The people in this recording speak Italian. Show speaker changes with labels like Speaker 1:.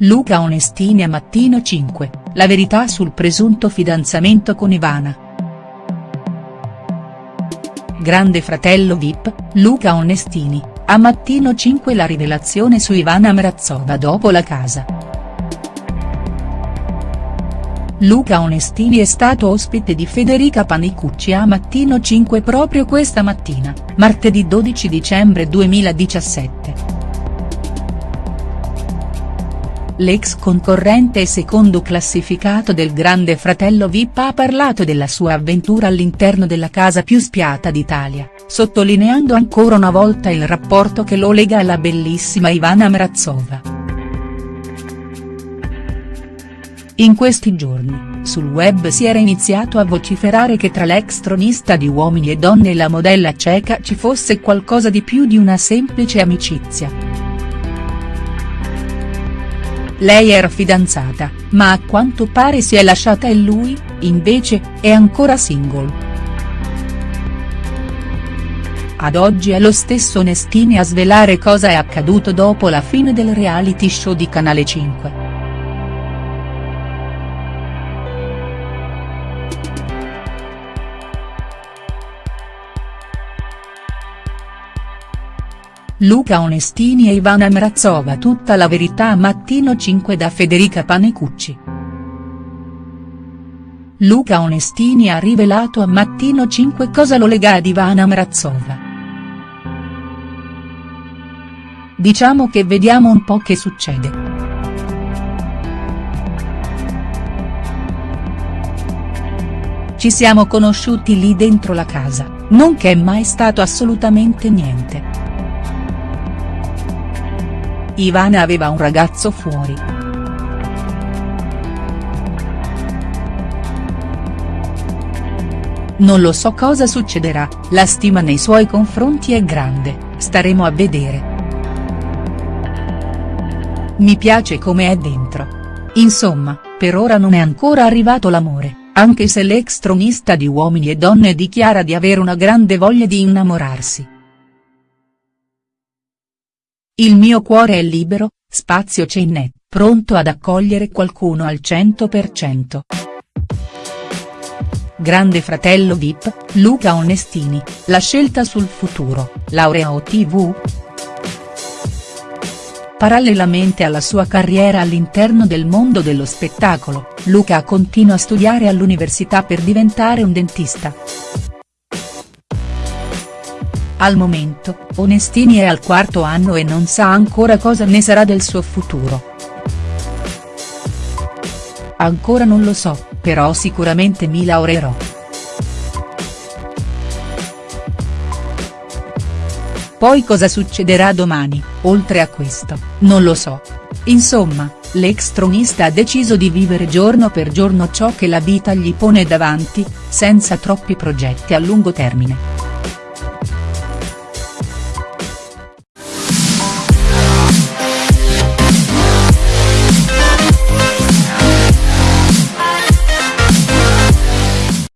Speaker 1: Luca Onestini a Mattino 5, la verità sul presunto fidanzamento con Ivana. Grande fratello Vip, Luca Onestini, a Mattino 5 la rivelazione su Ivana Mrazova dopo la casa. Luca Onestini è stato ospite di Federica Panicucci a Mattino 5 proprio questa mattina, martedì 12 dicembre 2017. L'ex concorrente e secondo classificato del Grande Fratello Vip ha parlato della sua avventura all'interno della casa più spiata d'Italia, sottolineando ancora una volta il rapporto che lo lega alla bellissima Ivana Mrazova. In questi giorni, sul web si era iniziato a vociferare che tra l'ex tronista di Uomini e Donne e la modella ceca ci fosse qualcosa di più di una semplice amicizia. Lei era fidanzata, ma a quanto pare si è lasciata e lui, invece, è ancora single. Ad oggi è lo stesso Onestini a svelare cosa è accaduto dopo la fine del reality show di Canale 5. Luca Onestini e Ivana Mrazova tutta la verità Mattino 5 da Federica Panecucci. Luca Onestini ha rivelato a Mattino 5 cosa lo lega ad Ivana Mrazova. Diciamo che vediamo un po' che succede. Ci siamo conosciuti lì dentro la casa, non che è mai stato assolutamente niente. Ivana aveva un ragazzo fuori. Non lo so cosa succederà, la stima nei suoi confronti è grande, staremo a vedere. Mi piace come è dentro. Insomma, per ora non è ancora arrivato l'amore, anche se l'ex tronista di Uomini e Donne dichiara di avere una grande voglia di innamorarsi. Il mio cuore è libero, spazio c'è in net, pronto ad accogliere qualcuno al 100%. Grande fratello Vip, Luca Onestini, la scelta sul futuro, laurea o tv?. Parallelamente alla sua carriera all'interno del mondo dello spettacolo, Luca continua a studiare all'università per diventare un dentista. Al momento, Onestini è al quarto anno e non sa ancora cosa ne sarà del suo futuro. Ancora non lo so, però sicuramente mi laureerò. Poi cosa succederà domani, oltre a questo, non lo so. Insomma, l'ex tronista ha deciso di vivere giorno per giorno ciò che la vita gli pone davanti, senza troppi progetti a lungo termine.